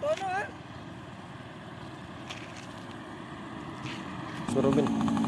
tono ah. Suruh